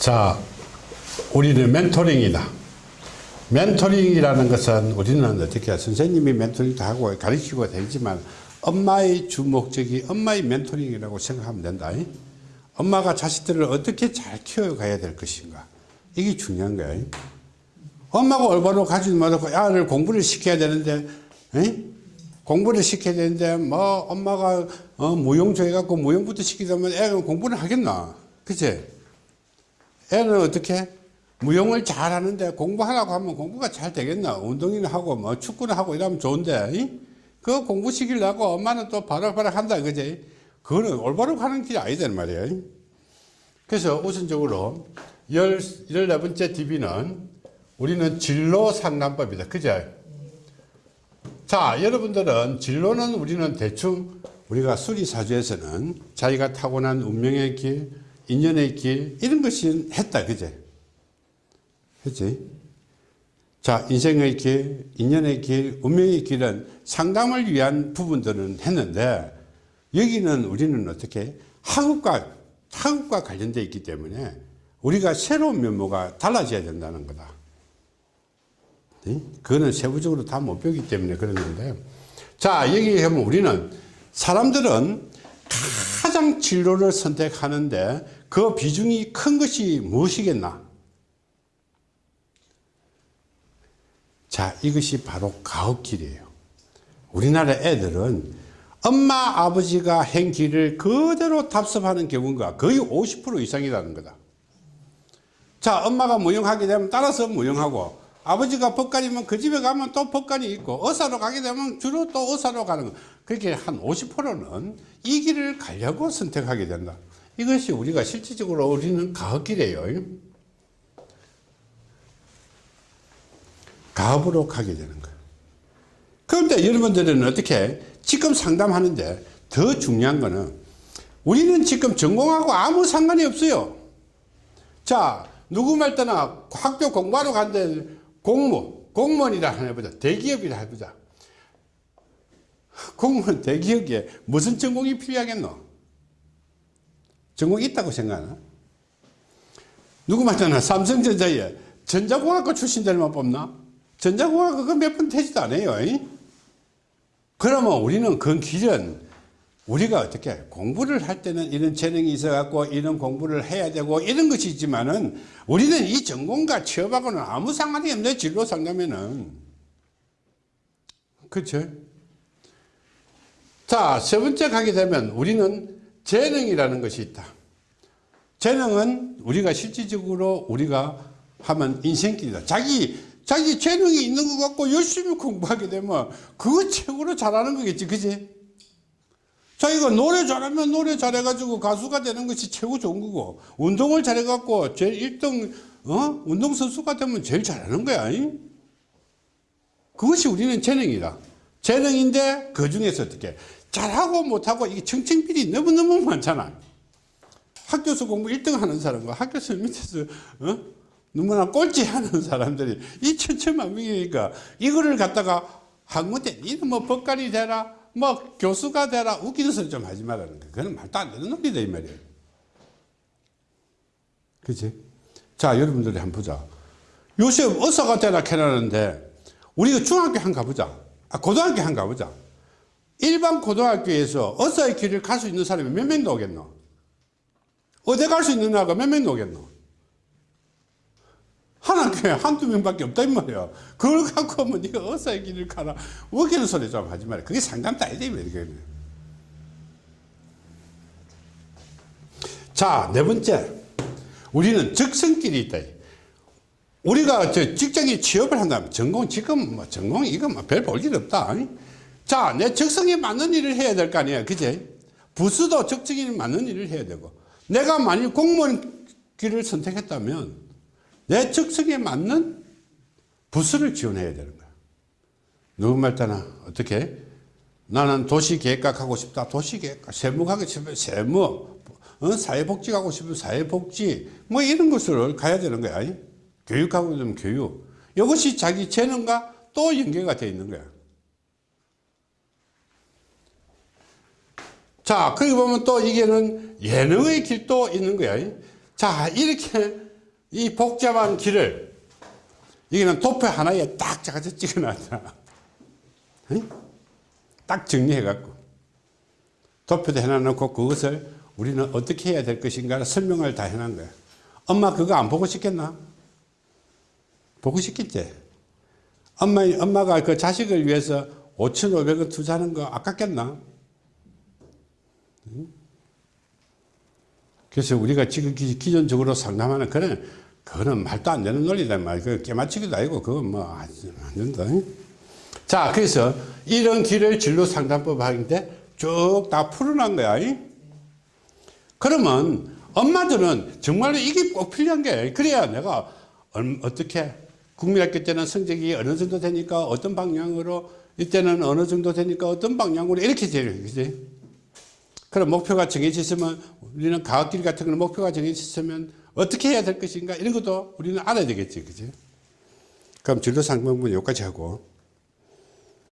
자, 우리는 멘토링이다. 멘토링이라는 것은 우리는 어떻게 선생님이 멘토링도 하고 가르치고 되지만 엄마의 주 목적이 엄마의 멘토링이라고 생각하면 된다. 엄마가 자식들을 어떻게 잘 키워가야 될 것인가. 이게 중요한 거야. 엄마가 올바로 가지도 못하고 아를 공부를 시켜야 되는데, 에? 공부를 시켜야 되는데, 뭐, 엄마가, 어, 무용조 해갖고 무용부터 시키자면 애가 공부를 하겠나? 그치? 애는 어떻게? 무용을 잘 하는데 공부하라고 하면 공부가 잘 되겠나? 운동이나 하고 뭐 축구나 하고 이러면 좋은데, 이? 그 공부 시키려고 엄마는 또 바락바락 한다, 그지? 그거는 올바로 가는 길이 아니단 말이에요. 그래서 우선적으로 열, 열네 번째 DB는 우리는 진로 상담법이다. 그죠? 자, 여러분들은 진로는 우리는 대충 우리가 수리사주에서는 자기가 타고난 운명의 길, 인연의 길, 이런 것이 했다. 그제? 했지? 자, 인생의 길, 인연의 길, 운명의 길은 상담을 위한 부분들은 했는데 여기는 우리는 어떻게 학업과, 학업과 관련되어 있기 때문에 우리가 새로운 면모가 달라져야 된다는 거다. 네? 그거는 세부적으로 다 못 배우기 때문에 그런 건데 자 여기 하면 우리는 사람들은 가장 진로를 선택하는데 그 비중이 큰 것이 무엇이겠나? 자 이것이 바로 가업길이에요. 우리나라 애들은 엄마 아버지가 행 길을 그대로 답습하는 경우가 거의 50% 이상이라는 거다. 자 엄마가 무용하게 되면 따라서 무용하고 아버지가 법관이면 그 집에 가면 또 법관이 있고 의사로 가게 되면 주로 또 의사로 가는 거. 그렇게 한 50%는 이 길을 가려고 선택하게 된다. 이것이 우리가 실질적으로 우리는 가업길이에요. 가업으로 가게 되는 거예요. 그런데 여러분들은 어떻게 지금 상담하는데 더 중요한 거는 우리는 지금 전공하고 아무 상관이 없어요. 자 누구 말 때나 학교 공부하러 간데 공무, 공무원이라 해보자. 대기업이라 해보자. 공무원 대기업에 무슨 전공이 필요하겠노? 전공이 있다고 생각하나? 누구 말잖아. 삼성전자에 전자공학과 출신들만 뽑나? 전자공학과 그몇번 되지도 않아요. 그러면 우리는 그 길은 우리가 어떻게 공부를 할 때는 이런 재능이 있어 갖고 이런 공부를 해야 되고 이런 것이 있지만은 우리는 이 전공과 취업하고는 아무 상관이 없네 진로 상담에는. 그렇죠 자세 번째 가게 되면 우리는 재능이라는 것이 있다. 재능은 우리가 실질적으로 우리가 하면 인생길이다. 자기 자기 재능이 있는 것 같고 열심히 공부하게 되면 그거 최고로 잘하는 거겠지 그지 자기가 노래 잘하면 노래 잘해가지고 가수가 되는 것이 최고 좋은 거고 운동을 잘해갖고 제일 1등 어? 운동선수가 되면 제일 잘하는 거야 이? 그것이 우리는 재능이다 재능인데 그 중에서 어떻게 잘하고 못하고 이게 청층비리 너무너무 많잖아 학교에서 공부 1등 하는 사람과 학교에서 밑에서 어? 너무나 꼴찌 하는 사람들이 이 천천만 명이니까 이거를 갖다가 한군데 니는 뭐 법관이 되라 뭐 교수가 되라 웃기는 소리 좀 하지 말라는 거 그건 말도 안 되는 놈이다 이 말이에요 그치? 자 여러분들이 한번 보자. 요새 의사가 되라 캐라는데 우리가 중학교 한 가보자. 아, 고등학교 한 가보자. 일반 고등학교에서 의사의 길을 갈 수 있는 사람이 몇 명 나오겠노? 어디 갈 수 있는 애가 몇 명 나오겠노 하나 교회 한두 명밖에 없다 이 말이야. 그걸 갖고 뭐 네가 어사의 길을 가라 웃기는 소리 좀 하지 말아 그게 상담도 아니다 이게 자네 번째. 우리는 적성길이 있다. 우리가 저 직장에 취업을 한다면 전공 지금 뭐 전공 이거 뭐별 볼일 없다. 자 내 적성에 맞는 일을 해야 될 거 아니야. 그제 부수도 적성에 맞는 일을 해야 되고. 내가 만일 공무원 길을 선택했다면 내 적성에 맞는 부서를 지원해야 되는 거야. 누구 말 따나 어떻게? 나는 도시계획학 하고 싶다. 도시계획학. 세무하고 싶으면 세무. 어? 사회복지 가고 싶으면 사회복지. 뭐 이런 것을 가야 되는 거야. 교육하고 싶으면 교육. 이것이 자기 재능과 또 연계가 되어 있는 거야. 자, 거기 보면 또 이게는 예능의 길도 있는 거야. 자, 이렇게 이 복잡한 길을 여기는 도표 하나에 딱 작아서 찍어놨다. 응? 딱 정리해갖고 도표도 해놔놓고 그것을 우리는 어떻게 해야 될 것인가 설명을 다 해놓은 거야. 엄마 그거 안 보고 싶겠나? 보고 싶겠지. 엄마, 엄마가 그 자식을 위해서 5,500원 투자하는 거 아깝겠나? 응? 그래서 우리가 지금 기- 기존적으로 상담하는 그런 그거는 말도 안 되는 논리다 말. 그 깨맞추기도 아니고 그건 뭐안 된다. 응? 자, 그래서 이런 길을 진로 상담법 하는데 쭉 다 풀어난 거야. 응? 그러면 엄마들은 정말로 이게 꼭 필요한 게 그래야 내가 얼- 어떻게 국민학교 때는 성적이 어느 정도 되니까 어떤 방향으로 이때는 어느 정도 되니까 어떤 방향으로 이렇게 되는 거지. 그럼 목표가 정해져 있으면 우리는 가학길 같은 거는 목표가 정해져 있으면 어떻게 해야 될 것인가 이런 것도 우리는 알아야 되겠지. 그지? 그럼 진로 상담은 여기까지 하고